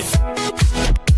it.